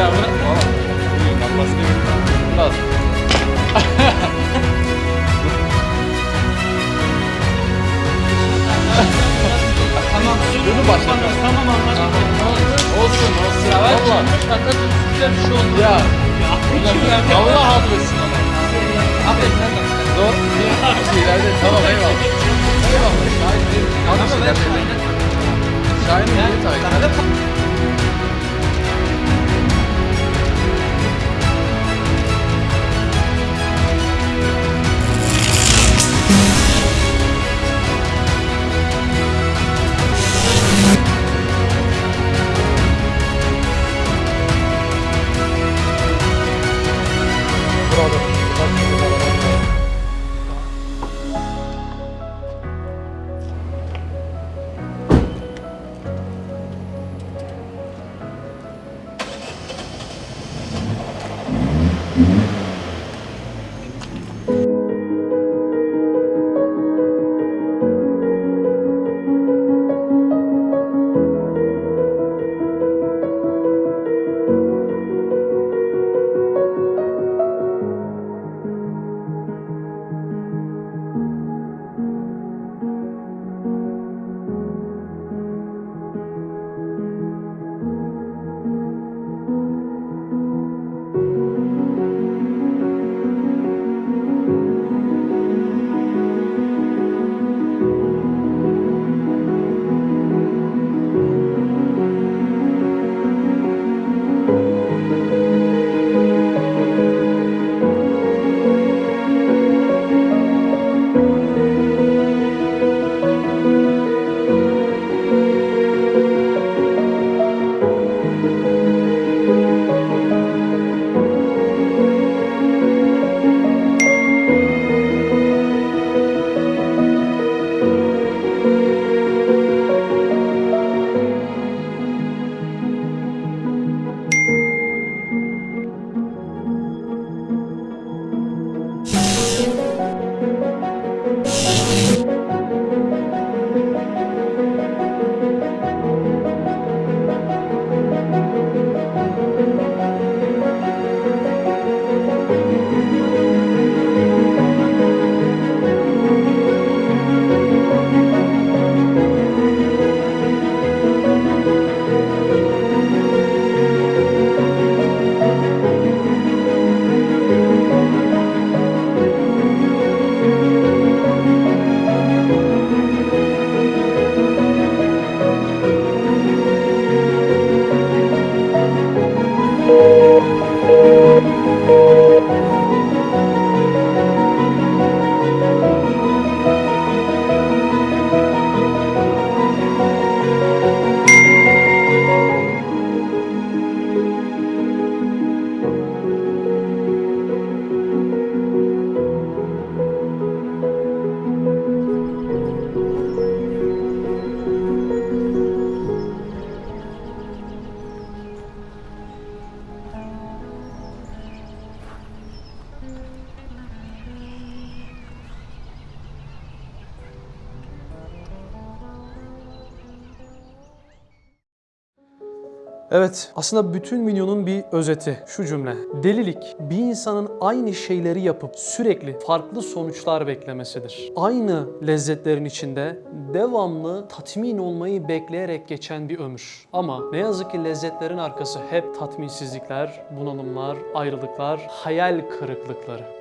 Ya. Bırak. Oğlum. Buyur lan baskı Murat. Tamam. Bunu başlatalım. Tamam anladım. Olsun olsun. Ya ben Valla. şaka güzel bir şey oldu. Ya. Ya. Allah affetsin ama. Affet sen de. Zor. Bir şeylerde tamam eyvallah. Eyvallah. Şahin bir yanlış şeyler söyleyin. Şahin'in bir Evet, aslında bütün videonun bir özeti şu cümle. Delilik bir insanın aynı şeyleri yapıp sürekli farklı sonuçlar beklemesidir. Aynı lezzetlerin içinde devamlı tatmin olmayı bekleyerek geçen bir ömür. Ama ne yazık ki lezzetlerin arkası hep tatminsizlikler, bunalımlar, ayrılıklar, hayal kırıklıkları.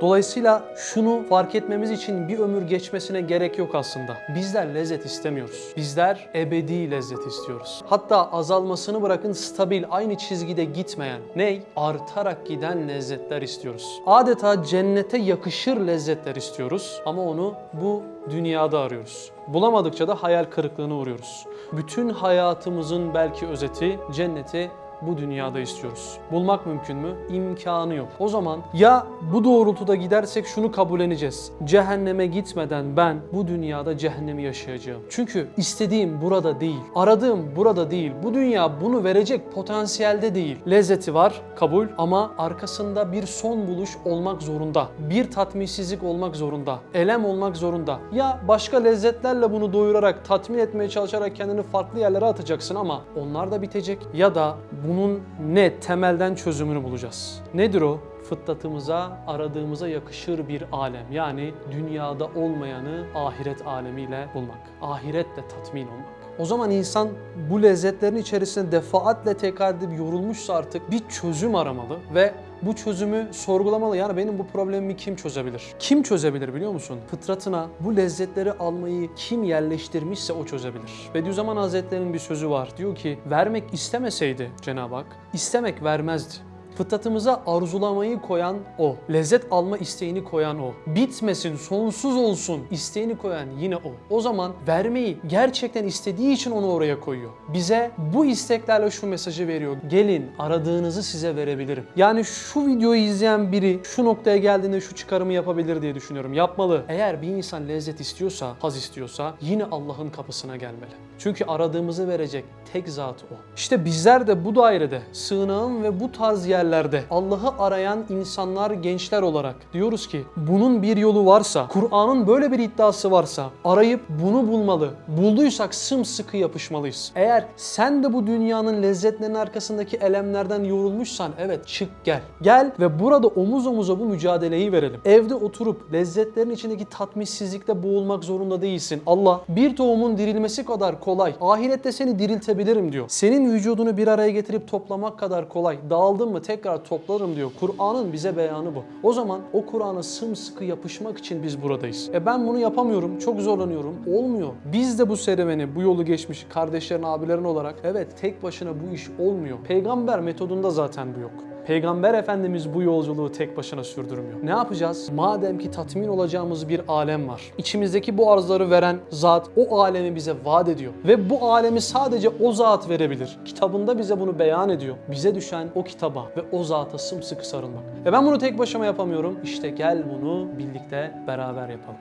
Dolayısıyla şunu fark etmemiz için bir ömür geçmesine gerek yok aslında. Bizler lezzet istemiyoruz. Bizler ebedi lezzet istiyoruz. Hatta azalmasını bırakın stabil, aynı çizgide gitmeyen, ney? Artarak giden lezzetler istiyoruz. Adeta cennete yakışır lezzetler istiyoruz ama onu bu dünyada arıyoruz. Bulamadıkça da hayal kırıklığına uğruyoruz. Bütün hayatımızın belki özeti cenneti bu dünyada istiyoruz. Bulmak mümkün mü? İmkanı yok. O zaman ya bu doğrultuda gidersek şunu kabulleneceğiz. Cehenneme gitmeden ben bu dünyada cehennemi yaşayacağım. Çünkü istediğim burada değil. Aradığım burada değil. Bu dünya bunu verecek potansiyelde değil. Lezzeti var, kabul ama arkasında bir son buluş olmak zorunda. Bir tatminsizlik olmak zorunda. Elem olmak zorunda. Ya başka lezzetlerle bunu doyurarak, tatmin etmeye çalışarak kendini farklı yerlere atacaksın ama onlar da bitecek. Ya da bunun ne temelden çözümünü bulacağız. Nedir o? Fıtratımıza, aradığımıza yakışır bir alem. Yani dünyada olmayanı ahiret alemiyle bulmak. Ahiretle tatmin olmak. O zaman insan bu lezzetlerin içerisinde defaatle tekrar edip yorulmuşsa artık bir çözüm aramalı ve bu çözümü sorgulamalı. Yani benim bu problemimi kim çözebilir? Kim çözebilir biliyor musun? Fıtratına bu lezzetleri almayı kim yerleştirmişse o çözebilir. Bediüzzaman Hazretleri'nin bir sözü var. Diyor ki vermek istemeseydi Cenab-ı Hak, istemek vermezdi. Fıtratımıza arzulamayı koyan o. Lezzet alma isteğini koyan o. Bitmesin, sonsuz olsun isteğini koyan yine o. O zaman vermeyi gerçekten istediği için onu oraya koyuyor. Bize bu isteklerle şu mesajı veriyor. Gelin aradığınızı size verebilirim. Yani şu videoyu izleyen biri şu noktaya geldiğinde şu çıkarımı yapabilir diye düşünüyorum. Yapmalı. Eğer bir insan lezzet istiyorsa, haz istiyorsa yine Allah'ın kapısına gelmeli. Çünkü aradığımızı verecek tek zat o. İşte bizler de bu dairede sığınağın ve bu tarz yerlerde Allah'ı arayan insanlar, gençler olarak diyoruz ki bunun bir yolu varsa, Kur'an'ın böyle bir iddiası varsa arayıp bunu bulmalı. Bulduysak sımsıkı yapışmalıyız. Eğer sen de bu dünyanın lezzetlerinin arkasındaki elemlerden yorulmuşsan evet çık gel. Gel ve burada omuz omuza bu mücadeleyi verelim. Evde oturup lezzetlerin içindeki tatminsizlikte boğulmak zorunda değilsin. Allah bir tohumun dirilmesi kadar kolay. Ahirette seni diriltebilirim diyor. Senin vücudunu bir araya getirip toplamak kadar kolay. Dağıldın mı tekrar toplarım diyor. Kur'an'ın bize beyanı bu. O zaman o Kur'an'a sımsıkı yapışmak için biz buradayız. E ben bunu yapamıyorum. Çok zorlanıyorum. Olmuyor. Biz de bu serüveni, bu yolu geçmiş kardeşlerin, abilerin olarak evet tek başına bu iş olmuyor. Peygamber metodunda zaten bu yok. Peygamber Efendimiz bu yolculuğu tek başına sürdürmüyor. Ne yapacağız? Madem ki tatmin olacağımız bir alem var. İçimizdeki bu arzları veren zat o alemi bize vaat ediyor. Ve bu alemi sadece o zat verebilir. Kitabında bize bunu beyan ediyor. Bize düşen o kitaba ve o zata sımsıkı sarılmak. Ve ben bunu tek başıma yapamıyorum. İşte gel bunu birlikte beraber yapalım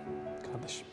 kardeşim.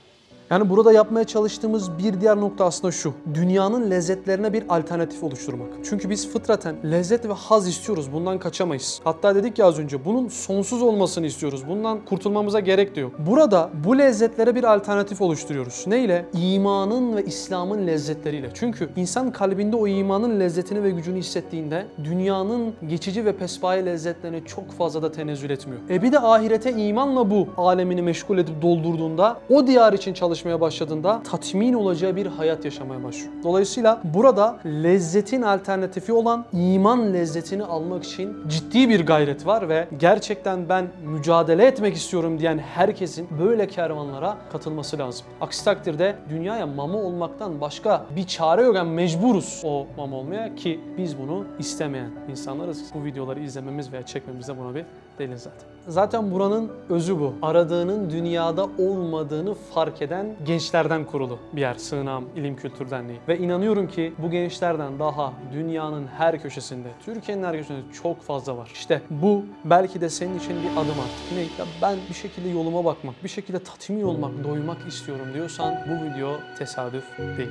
Yani burada yapmaya çalıştığımız bir diğer nokta aslında şu. Dünyanın lezzetlerine bir alternatif oluşturmak. Çünkü biz fıtraten lezzet ve haz istiyoruz. Bundan kaçamayız. Hatta dedik ya az önce bunun sonsuz olmasını istiyoruz. Bundan kurtulmamıza gerek de yok. Burada bu lezzetlere bir alternatif oluşturuyoruz. Ne ile? İmanın ve İslam'ın lezzetleriyle. Çünkü insan kalbinde o imanın lezzetini ve gücünü hissettiğinde dünyanın geçici ve pespaye lezzetlerine çok fazla da tenezzül etmiyor. E bir de ahirete imanla bu alemini meşgul edip doldurduğunda o diyar için çalışmaya başladığında tatmin olacağı bir hayat yaşamaya başlıyor. Dolayısıyla burada lezzetin alternatifi olan iman lezzetini almak için ciddi bir gayret var ve gerçekten ben mücadele etmek istiyorum diyen herkesin böyle kervanlara katılması lazım. Aksi takdirde dünyaya mama olmaktan başka bir çare yok. Yani mecburuz o mama olmaya ki biz bunu istemeyen insanlarız. Bu videoları izlememiz veya çekmemiz de buna bir delil zaten. Zaten buranın özü bu. Aradığının dünyada olmadığını fark eden gençlerden kurulu bir yer. Sığınağım İlim Kültür Derneği. Ve inanıyorum ki bu gençlerden daha dünyanın her köşesinde, Türkiye'nin her köşesinde çok fazla var. İşte bu belki de senin için bir adım artık. Ne? Ya ben bir şekilde yoluma bakmak, bir şekilde tatmin olmak, doymak istiyorum diyorsan bu video tesadüf değil.